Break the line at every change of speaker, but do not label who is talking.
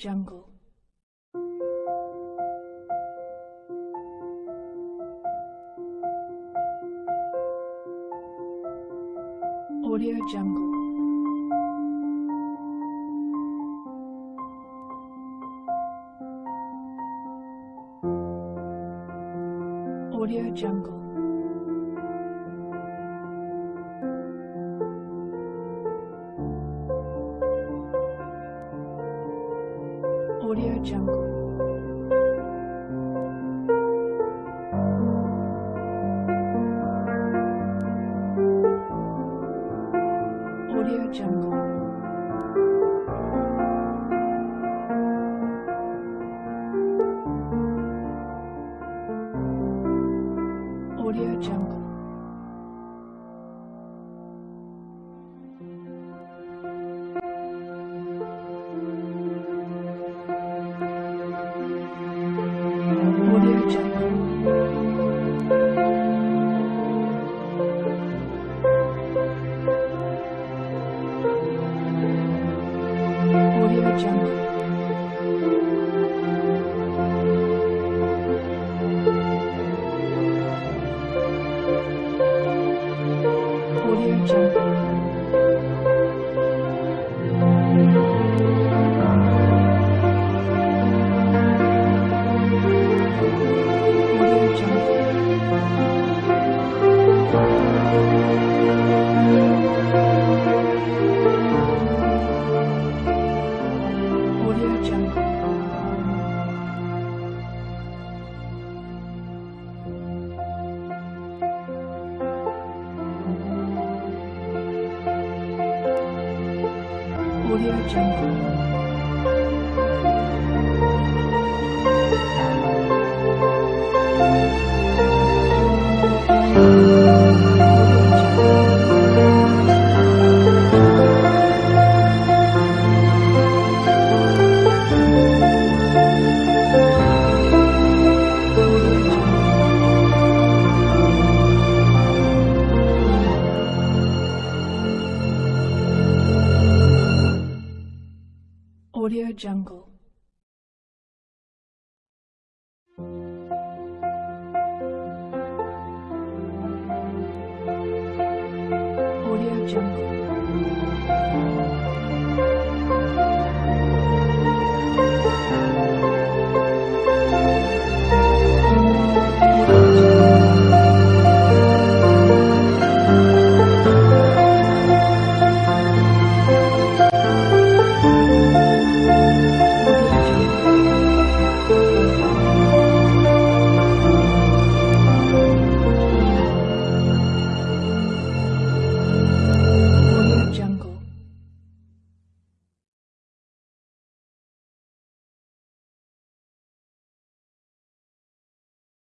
Jungle. Audio Jungle.